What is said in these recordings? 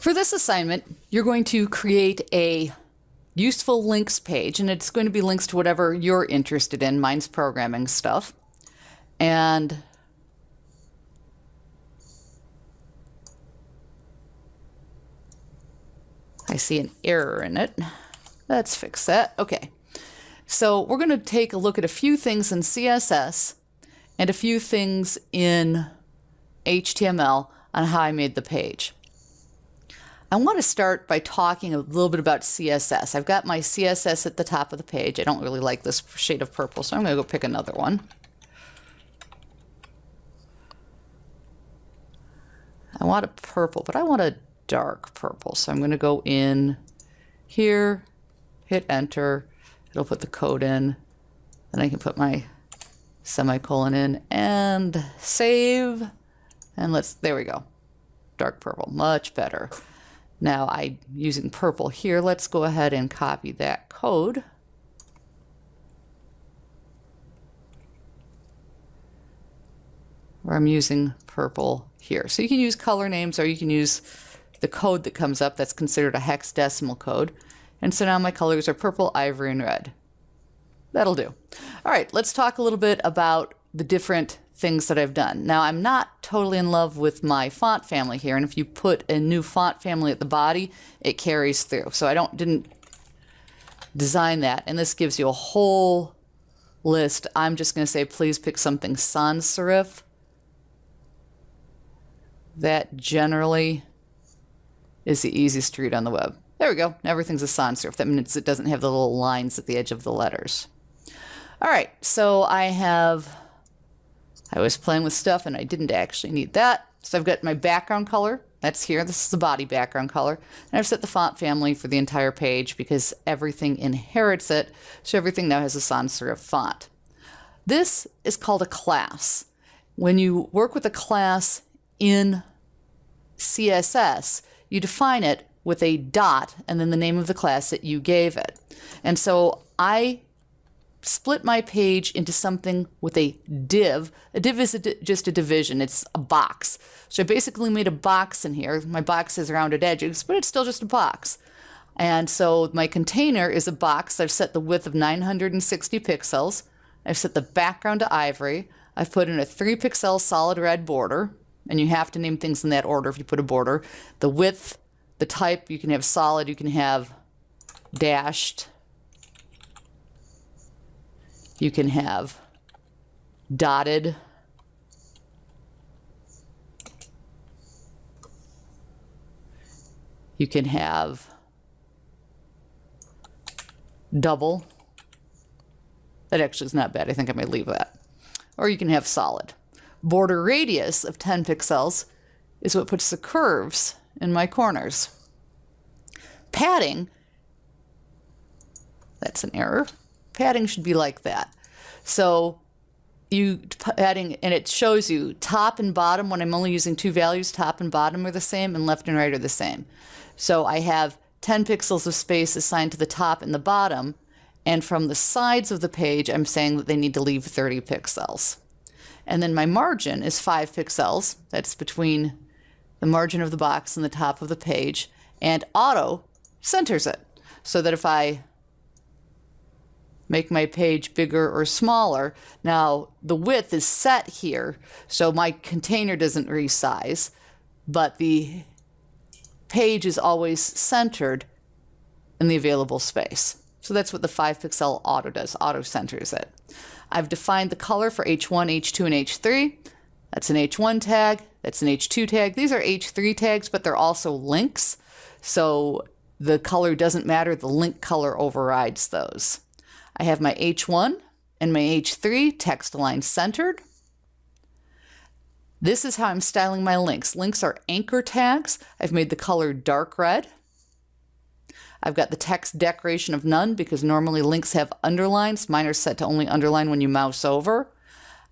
For this assignment, you're going to create a useful links page, and it's going to be links to whatever you're interested in. Mine's programming stuff. And I see an error in it. Let's fix that. Okay. So we're going to take a look at a few things in CSS and a few things in HTML on how I made the page. I want to start by talking a little bit about CSS. I've got my CSS at the top of the page. I don't really like this shade of purple, so I'm going to go pick another one. I want a purple, but I want a dark purple. So I'm going to go in here, hit enter. It'll put the code in. Then I can put my semicolon in and save. And let's, there we go. Dark purple, much better. Now I'm using purple here. Let's go ahead and copy that code. Where I'm using purple here. So you can use color names or you can use the code that comes up that's considered a hexadecimal code. And so now my colors are purple, ivory, and red. That'll do. All right, let's talk a little bit about the different things that I've done. Now, I'm not totally in love with my font family here, and if you put a new font family at the body, it carries through. So I don't didn't design that, and this gives you a whole list. I'm just going to say, please pick something sans serif. That generally is the easiest to read on the web. There we go. Everything's a sans serif. That means it doesn't have the little lines at the edge of the letters. All right, so I have, I was playing with stuff and I didn't actually need that. So I've got my background color. That's here. This is the body background color. And I've set the font family for the entire page because everything inherits it. So everything now has a sans serif font. This is called a class. When you work with a class in CSS, you define it with a dot and then the name of the class that you gave it. And so I split my page into something with a div. A div is a di just a division. It's a box. So I basically made a box in here. My box has rounded edges, but it's still just a box. And so my container is a box. I've set the width of 960 pixels. I've set the background to ivory. I've put in a 3 pixel solid red border. And you have to name things in that order if you put a border. The width, the type, you can have solid, you can have dashed, you can have dotted. You can have double. That actually is not bad. I think I might leave that. Or you can have solid. Border radius of 10 pixels is what puts the curves in my corners. Padding, that's an error padding should be like that. So you padding, and it shows you top and bottom when I'm only using two values, top and bottom are the same and left and right are the same. So I have 10 pixels of space assigned to the top and the bottom, and from the sides of the page, I'm saying that they need to leave 30 pixels. And then my margin is 5 pixels. That's between the margin of the box and the top of the page. And auto centers it so that if I make my page bigger or smaller. Now, the width is set here, so my container doesn't resize, but the page is always centered in the available space. So that's what the 5 pixel auto does, auto centers it. I've defined the color for H1, H2, and H3. That's an H1 tag, that's an H2 tag. These are H3 tags, but they're also links. So the color doesn't matter, the link color overrides those. I have my H1 and my H3 text align centered. This is how I'm styling my links. Links are anchor tags. I've made the color dark red. I've got the text decoration of none because normally links have underlines. Mine are set to only underline when you mouse over.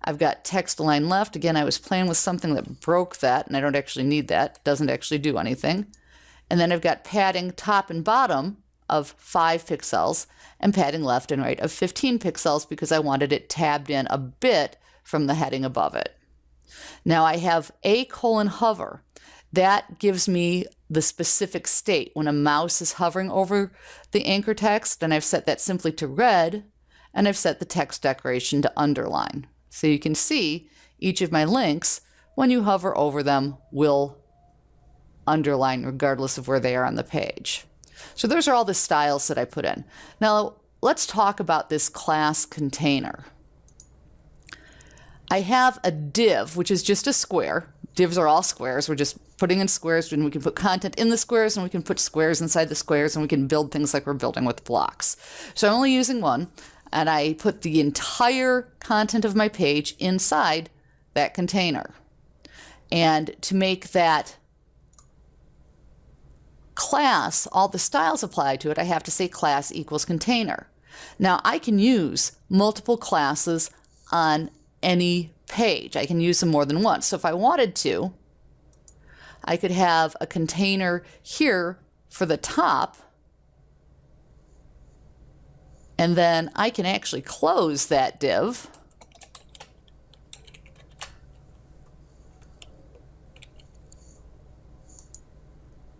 I've got text align left. Again, I was playing with something that broke that, and I don't actually need that. doesn't actually do anything. And then I've got padding top and bottom of 5 pixels and padding left and right of 15 pixels because I wanted it tabbed in a bit from the heading above it. Now I have a colon hover. That gives me the specific state. When a mouse is hovering over the anchor text, and I've set that simply to red, and I've set the text decoration to underline. So you can see each of my links, when you hover over them, will underline regardless of where they are on the page. So those are all the styles that I put in. Now let's talk about this class container. I have a div, which is just a square. Divs are all squares. We're just putting in squares and we can put content in the squares and we can put squares inside the squares and we can build things like we're building with blocks. So I'm only using one and I put the entire content of my page inside that container. And to make that class, all the styles apply to it, I have to say class equals container. Now I can use multiple classes on any page. I can use them more than once. So if I wanted to, I could have a container here for the top, and then I can actually close that div.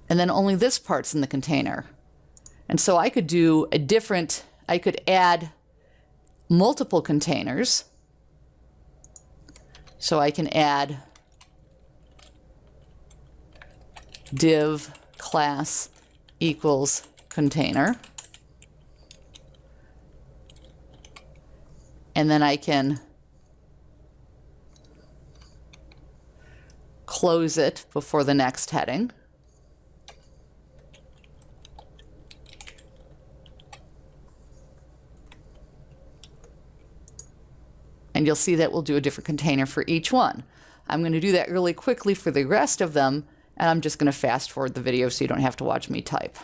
And then only this part's in the container. And so I could do a different, I could add multiple containers so I can add div class equals container. And then I can close it before the next heading. And you'll see that we'll do a different container for each one. I'm going to do that really quickly for the rest of them, and I'm just going to fast forward the video so you don't have to watch me type.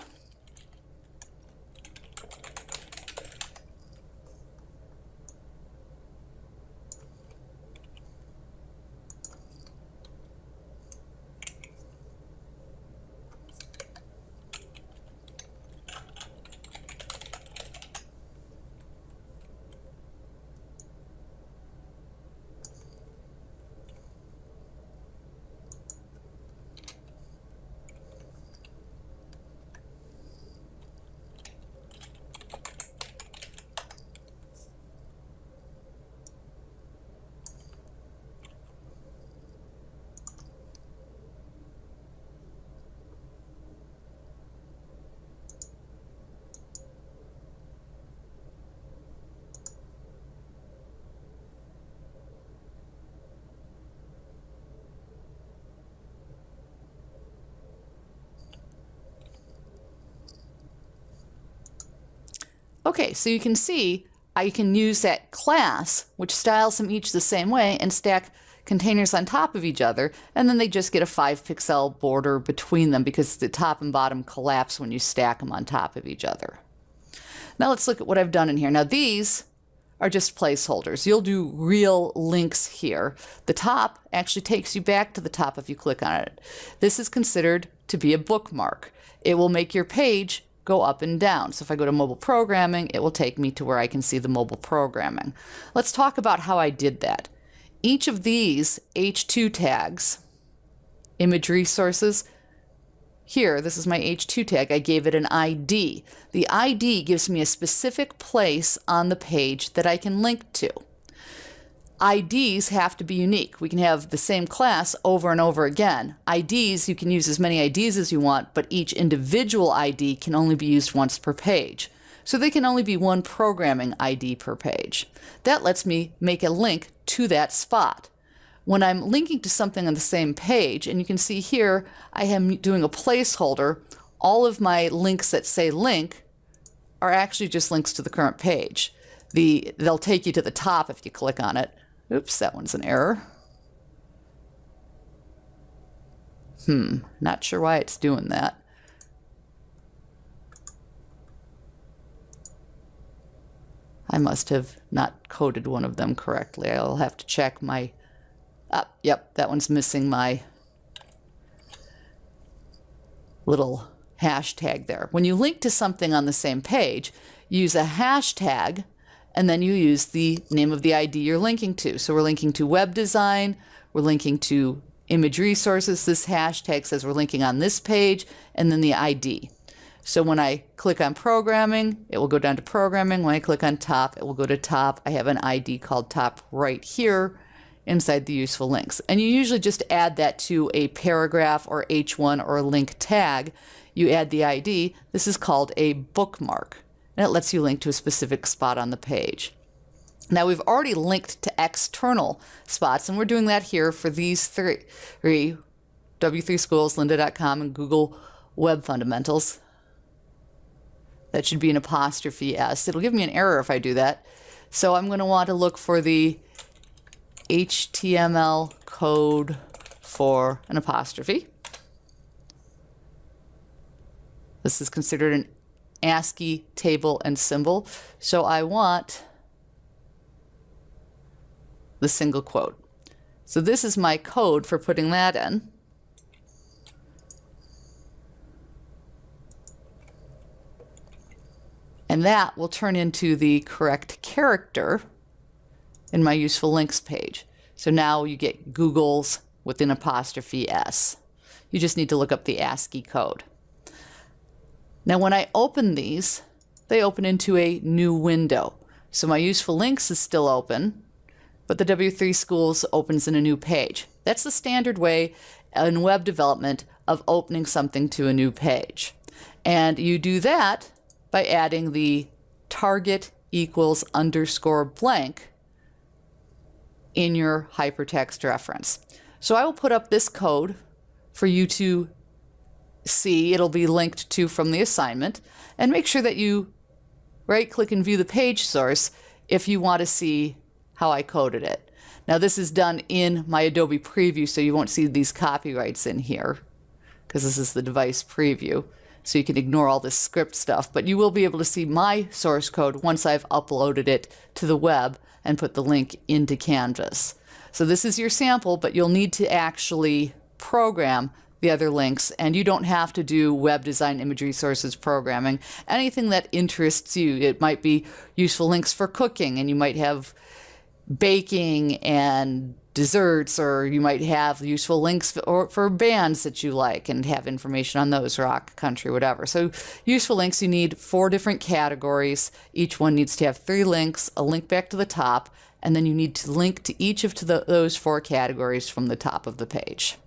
Okay, so you can see I can use that class, which styles them each the same way, and stack containers on top of each other, and then they just get a 5 pixel border between them because the top and bottom collapse when you stack them on top of each other. Now let's look at what I've done in here. Now these are just placeholders. You'll do real links here. The top actually takes you back to the top if you click on it. This is considered to be a bookmark. It will make your page go up and down. So if I go to mobile programming, it will take me to where I can see the mobile programming. Let's talk about how I did that. Each of these H2 tags, image resources, here, this is my H2 tag, I gave it an ID. The ID gives me a specific place on the page that I can link to. IDs have to be unique. We can have the same class over and over again. IDs, you can use as many IDs as you want, but each individual ID can only be used once per page. So they can only be one programming ID per page. That lets me make a link to that spot. When I'm linking to something on the same page, and you can see here, I am doing a placeholder, all of my links that say link are actually just links to the current page. The, they'll take you to the top if you click on it, Oops, that one's an error. Hmm, not sure why it's doing that. I must have not coded one of them correctly. I'll have to check my... Ah, yep, that one's missing my little hashtag there. When you link to something on the same page, use a hashtag and then you use the name of the ID you're linking to. So we're linking to web design, we're linking to image resources. This hashtag says we're linking on this page, and then the ID. So when I click on programming, it will go down to programming. When I click on top, it will go to top. I have an ID called top right here inside the useful links. And you usually just add that to a paragraph or H1 or a link tag. You add the ID. This is called a bookmark, and it lets you link to a specific spot on the page. Now we've already linked to external spots, and we're doing that here for these three, three W3 Schools, lynda.com, and Google Web Fundamentals. That should be an apostrophe S. It'll give me an error if I do that. So I'm going to want to look for the HTML code for an apostrophe. This is considered an ASCII table and symbol. So I want the single quote. So this is my code for putting that in. And that will turn into the correct character in my useful links page. So now you get Google's with an apostrophe S. You just need to look up the ASCII code. Now when I open these, they open into a new window. So my useful links is still open, but the W3 Schools opens in a new page. That's the standard way in web development of opening something to a new page. And you do that by adding the target equals underscore blank in your hypertext reference. So I will put up this code for you to see. It'll be linked to from the assignment. And make sure that you right click and view the page source if you want to see how I coded it. Now this is done in my Adobe preview, so you won't see these copyrights in here because this is the device preview. So you can ignore all this script stuff, but you will be able to see my source code once I've uploaded it to the web and put the link into Canvas. So this is your sample, but you'll need to actually program the other links and you don't have to do web design image resources programming anything that interests you it might be useful links for cooking and you might have baking and desserts, or you might have useful links for, for bands that you like and have information on those, rock, country, whatever. So, useful links, you need four different categories. Each one needs to have three links, a link back to the top, and then you need to link to each of the, those four categories from the top of the page.